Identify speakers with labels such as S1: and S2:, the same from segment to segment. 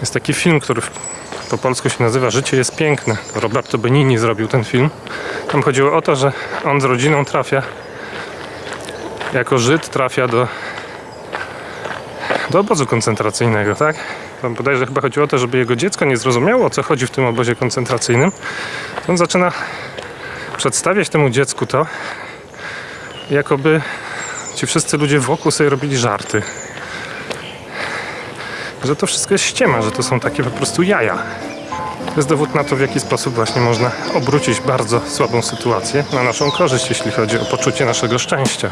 S1: Jest taki film, który po polsku się nazywa Życie jest piękne. To Roberto Benini zrobił ten film. Tam chodziło o to, że on z rodziną trafia jako Żyd trafia do do obozu koncentracyjnego, tak? Tam bodajże chyba chodziło o to, żeby jego dziecko nie zrozumiało, o co chodzi w tym obozie koncentracyjnym. On zaczyna przedstawiać temu dziecku to, jakoby ci wszyscy ludzie wokół sobie robili żarty. Że to wszystko jest ściema, że to są takie po prostu jaja. To jest dowód na to, w jaki sposób właśnie można obrócić bardzo słabą sytuację na naszą korzyść, jeśli chodzi o poczucie naszego szczęścia.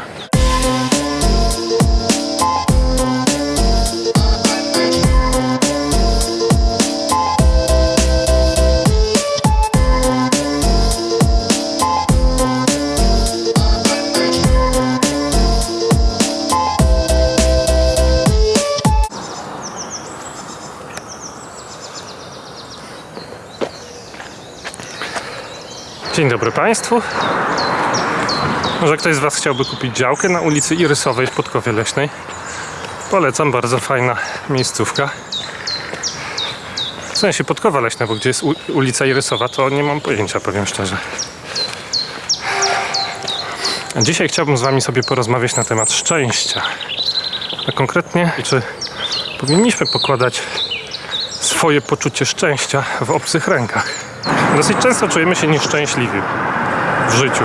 S1: Dzień dobry Państwu. Może ktoś z Was chciałby kupić działkę na ulicy Irysowej w Podkowie Leśnej? Polecam, bardzo fajna miejscówka. W sensie Podkowa Leśna, bo gdzie jest ulica Irysowa, to nie mam pojęcia, powiem szczerze. A dzisiaj chciałbym z Wami sobie porozmawiać na temat szczęścia. A konkretnie, czy powinniśmy pokładać swoje poczucie szczęścia w obcych rękach. Dosyć często czujemy się nieszczęśliwi w życiu.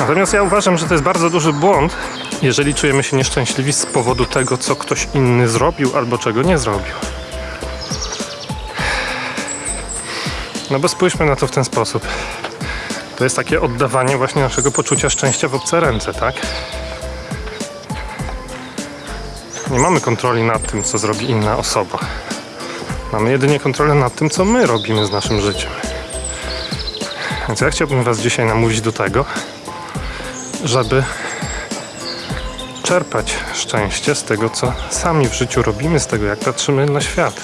S1: Natomiast ja uważam, że to jest bardzo duży błąd, jeżeli czujemy się nieszczęśliwi z powodu tego, co ktoś inny zrobił albo czego nie zrobił. No bo spójrzmy na to w ten sposób. To jest takie oddawanie właśnie naszego poczucia szczęścia w obce ręce, tak? Nie mamy kontroli nad tym, co zrobi inna osoba. Mamy jedynie kontrolę nad tym, co my robimy z naszym życiem. Więc ja chciałbym Was dzisiaj namówić do tego, żeby czerpać szczęście z tego, co sami w życiu robimy, z tego, jak patrzymy na świat.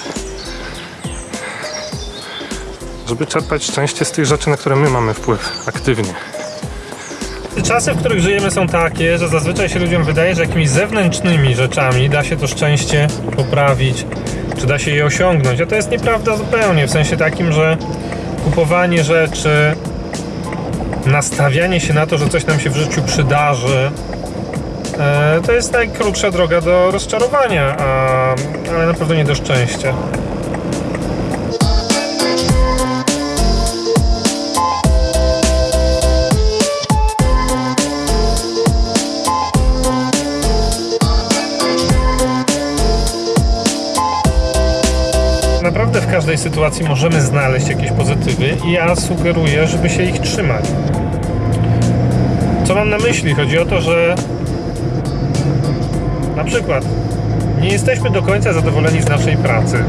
S1: Żeby czerpać szczęście z tych rzeczy, na które my mamy wpływ aktywnie.
S2: Czasy, w których żyjemy są takie, że zazwyczaj się ludziom wydaje, że jakimiś zewnętrznymi rzeczami da się to szczęście poprawić, czy da się je osiągnąć. A to jest nieprawda zupełnie, w sensie takim, że kupowanie rzeczy, nastawianie się na to, że coś nam się w życiu przydarzy, e, to jest najkrótsza droga do rozczarowania, ale na pewno nie do szczęścia. Każdej sytuacji możemy znaleźć jakieś pozytywy i ja sugeruję, żeby się ich trzymać. Co mam na myśli? Chodzi o to, że na przykład nie jesteśmy do końca zadowoleni z naszej pracy.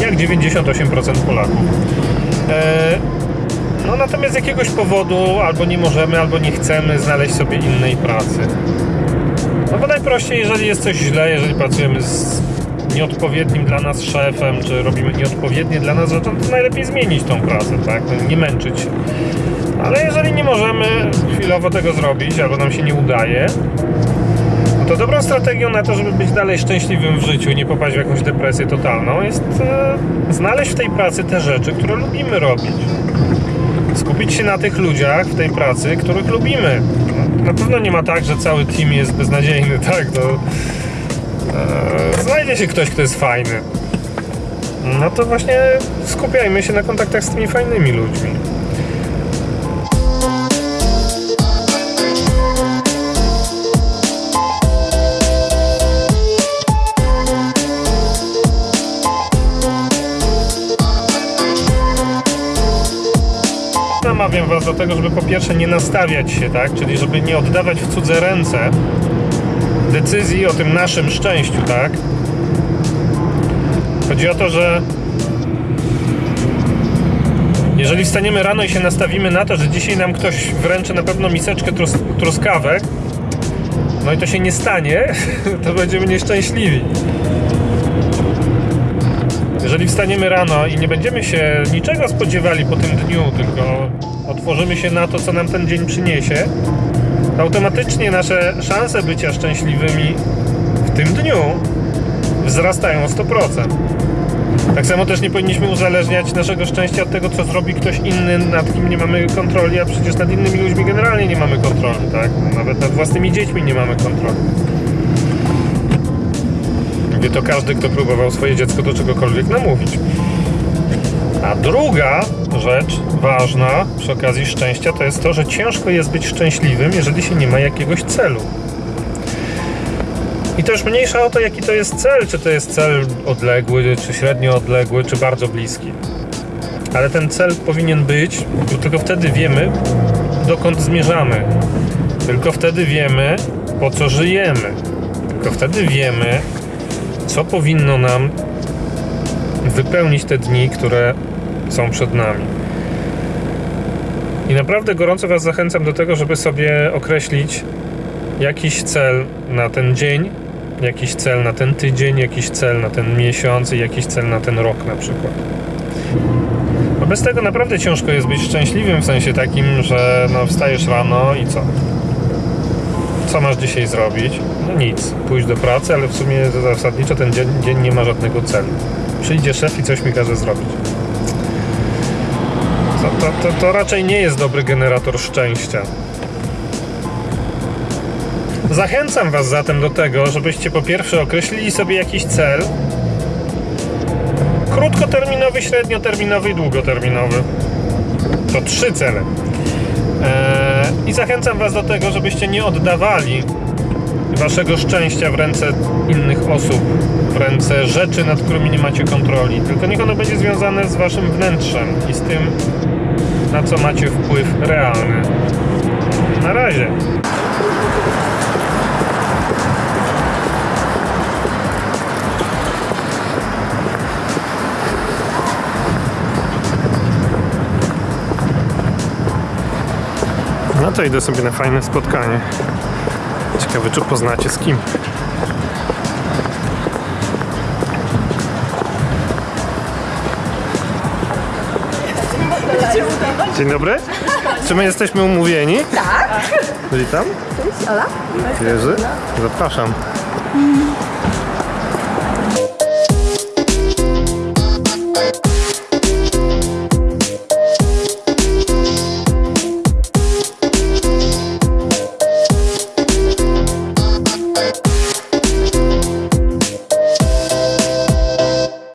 S2: Jak 98% Polaków. E, no natomiast z jakiegoś powodu albo nie możemy, albo nie chcemy znaleźć sobie innej pracy. No bo najprościej, jeżeli jest coś źle, jeżeli pracujemy z nieodpowiednim dla nas szefem, czy robimy nieodpowiednie dla nas rzeczy, to najlepiej zmienić tą pracę, tak? No, Nie męczyć się. Ale jeżeli nie możemy chwilowo tego zrobić, albo nam się nie udaje, no to dobrą strategią na to, żeby być dalej szczęśliwym w życiu i nie popaść w jakąś depresję totalną, jest e, znaleźć w tej pracy te rzeczy, które lubimy robić. Skupić się na tych ludziach w tej pracy, których lubimy. No, na pewno nie ma tak, że cały team jest beznadziejny, tak? To, znajdzie się ktoś, kto jest fajny. No to właśnie skupiajmy się na kontaktach z tymi fajnymi ludźmi. Namawiam Was do tego, żeby po pierwsze nie nastawiać się, tak? Czyli żeby nie oddawać w cudze ręce decyzji o tym naszym szczęściu, tak? Chodzi o to, że jeżeli wstaniemy rano i się nastawimy na to, że dzisiaj nam ktoś wręczy na pewno miseczkę tros truskawek, no i to się nie stanie, to będziemy nieszczęśliwi. Jeżeli wstaniemy rano i nie będziemy się niczego spodziewali po tym dniu, tylko otworzymy się na to, co nam ten dzień przyniesie, automatycznie nasze szanse bycia szczęśliwymi w tym dniu wzrastają o 100%. Tak samo też nie powinniśmy uzależniać naszego szczęścia od tego, co zrobi ktoś inny, nad kim nie mamy kontroli, a przecież nad innymi ludźmi generalnie nie mamy kontroli, tak? Nawet nad własnymi dziećmi nie mamy kontroli. Wie to każdy, kto próbował swoje dziecko do czegokolwiek namówić. A druga rzecz ważna przy okazji szczęścia to jest to, że ciężko jest być szczęśliwym, jeżeli się nie ma jakiegoś celu. I też mniejsza o to, jaki to jest cel, czy to jest cel odległy, czy średnio odległy, czy bardzo bliski. Ale ten cel powinien być, bo tylko wtedy wiemy, dokąd zmierzamy. Tylko wtedy wiemy, po co żyjemy. Tylko wtedy wiemy, co powinno nam wypełnić te dni, które są przed nami. I naprawdę gorąco Was zachęcam do tego, żeby sobie określić jakiś cel na ten dzień, jakiś cel na ten tydzień, jakiś cel na ten miesiąc i jakiś cel na ten rok na przykład. Bo bez tego naprawdę ciężko jest być szczęśliwym w sensie takim, że no wstajesz rano i co? Co masz dzisiaj zrobić? No nic, pójść do pracy, ale w sumie zasadniczo ten dzień, dzień nie ma żadnego celu. Przyjdzie szef i coś mi każe zrobić. To, to, to, to raczej nie jest dobry generator szczęścia. Zachęcam Was zatem do tego, żebyście po pierwsze określili sobie jakiś cel krótkoterminowy, średnioterminowy i długoterminowy. To trzy cele. Eee, I zachęcam Was do tego, żebyście nie oddawali Waszego szczęścia w ręce innych osób, w ręce rzeczy, nad którymi nie macie kontroli. Tylko niech ono będzie związane z Waszym wnętrzem i z tym, na co macie wpływ realny. Na razie.
S1: No to idę sobie na fajne spotkanie. Ciekawe, czy poznacie z kim. Dzień dobry. Czy my jesteśmy umówieni? Tak. Witam.
S3: Ola?
S1: Jerzy. Zapraszam.